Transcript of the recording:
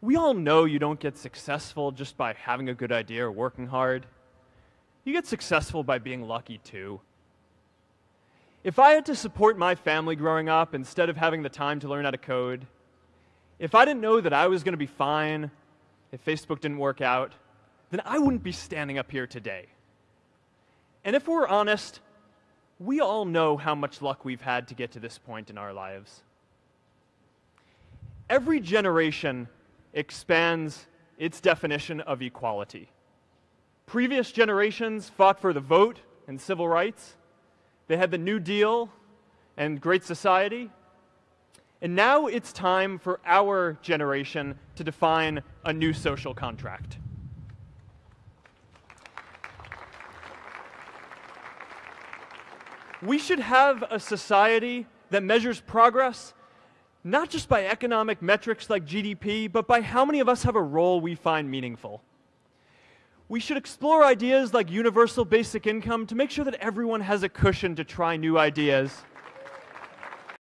we all know you don't get successful just by having a good idea or working hard. You get successful by being lucky too. If I had to support my family growing up instead of having the time to learn how to code, if I didn't know that I was going to be fine if Facebook didn't work out, then I wouldn't be standing up here today. And if we're honest, we all know how much luck we've had to get to this point in our lives. Every generation expands its definition of equality. Previous generations fought for the vote and civil rights. They had the New Deal and Great Society. And now it's time for our generation to define a new social contract. We should have a society that measures progress not just by economic metrics like GDP, but by how many of us have a role we find meaningful. We should explore ideas like universal basic income to make sure that everyone has a cushion to try new ideas